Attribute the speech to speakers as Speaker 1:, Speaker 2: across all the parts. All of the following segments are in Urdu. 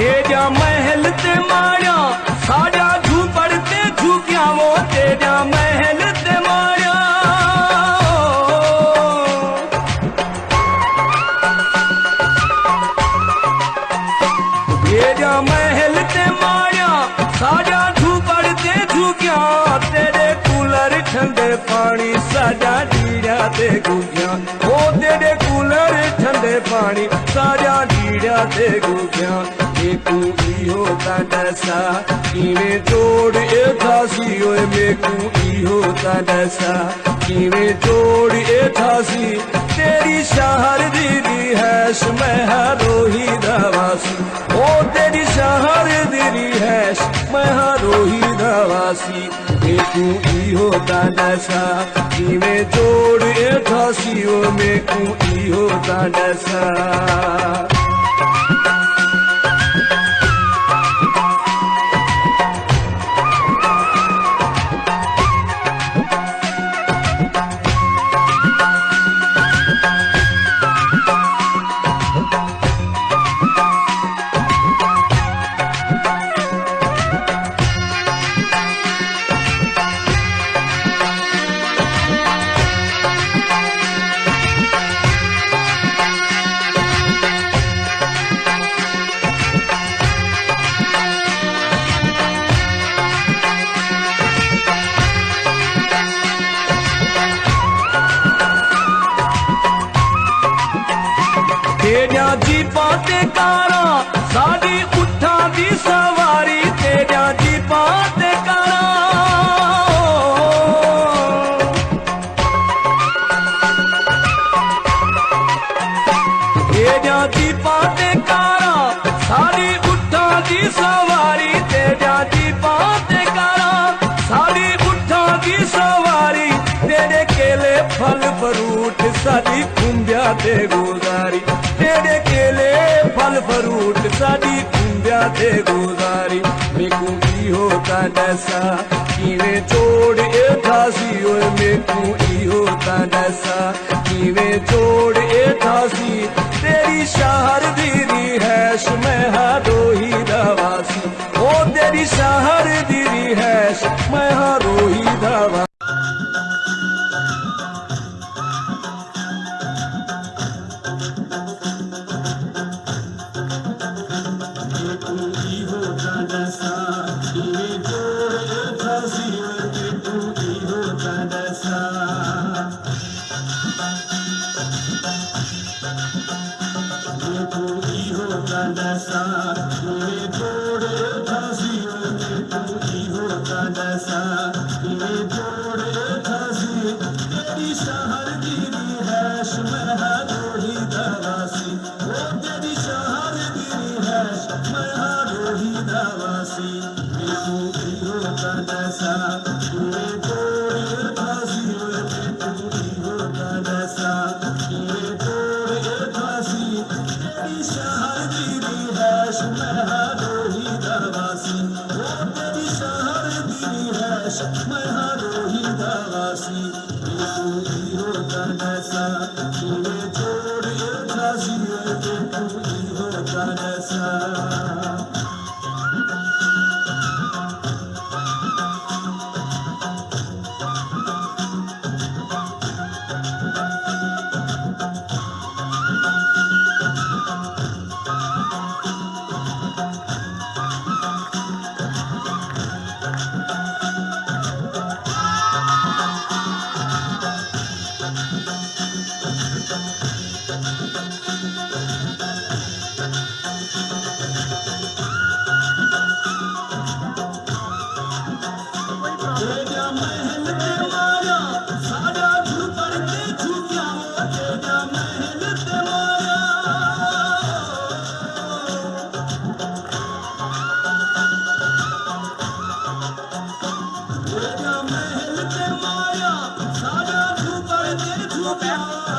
Speaker 1: تیرا محل تے ماریا ساڈا جھوپڑ تے جھوکیا وہ تیرا محل تے ماریا تیرا محل تے ماریا ساڈا جھوپڑ تے جھوکیا تیرے کولر ٹھنڈے پانی ساڈا ڈیڑا تے گوگیا او تیرے کولر ٹھنڈے پانی ساڈا ڈیڑا تے گوگیا تو تشا کیویں چور اٹاسی ہوا کیویں چور یہ تھا دری ہےش مہاروہی راسی ہو تیری سہر دش مہر روہی رواسی میرے کو ڈشا کے چور ایک تھا میرے کو یہ تشہ ਜੀਪਾਂ ਤੇ ਕਾਰਾਂ ਸਾਡੀ ਉੱਠਾਂ ਦੀ ਸਵਾਰੀ ਤੇਰੀਆਂ ਜੀਪਾਂ ਤੇ ਕਾਰਾਂ ਤੇਰੀਆਂ ਜੀਪਾਂ ਤੇ ਕਾਰਾਂ ਸਾਡੀ ਉੱਠਾਂ ਦੀ ਸਵਾਰੀ ਤੇਰੀਆਂ ਜੀਪਾਂ ਤੇ ਕਾਰਾਂ ਸਾਡੀ ਉੱਠਾਂ ਦੀ ਸਵਾਰੀ ਤੇਰੇ ਕੇਲੇ ਫਲ ਫਰੂਟ ਸਾਡੀ ਖੁੰਬਿਆ ਤੇ ਗੁਜ਼ਾਰੀ ਤੇਰੇ فروٹ ساڑی تم گزاری میروسا چوڑ ایٹا سی اور میروسا چوڑ ایٹا سی تری شہر بھی دسا میرے جوڑے دھسیوں کی تنگی ہوتا دسا میرے جوڑے محل تے سارا تو دے جھوٹا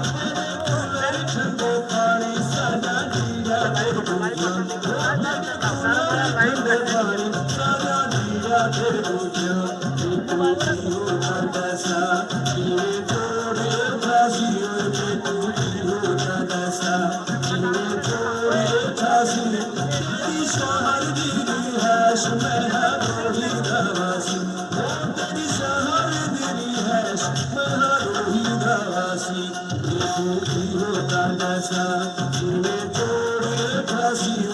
Speaker 1: دواسی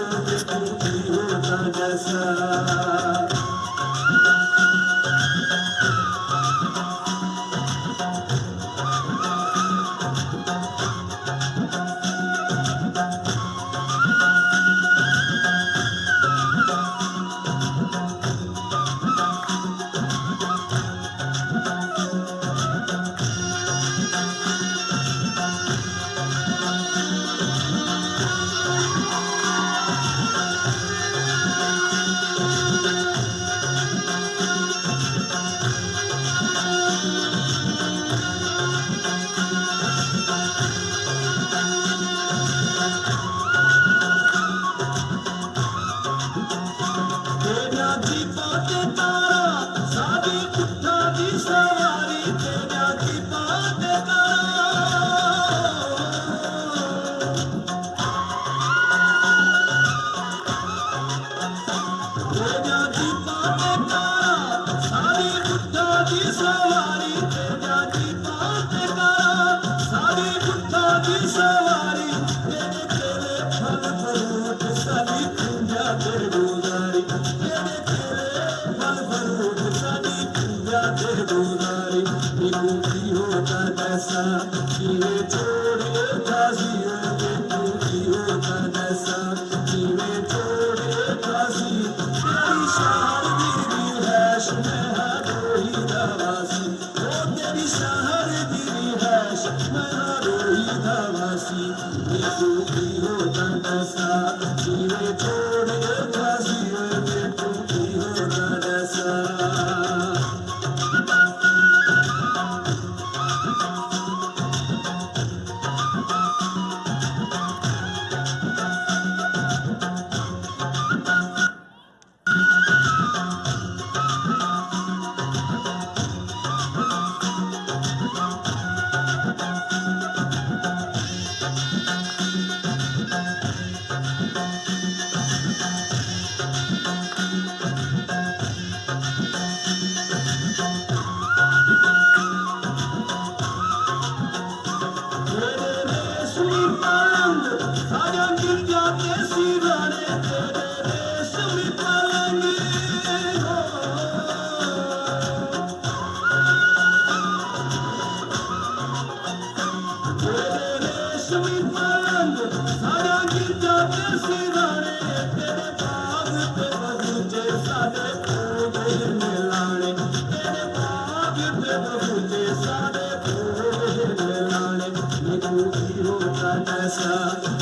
Speaker 1: سا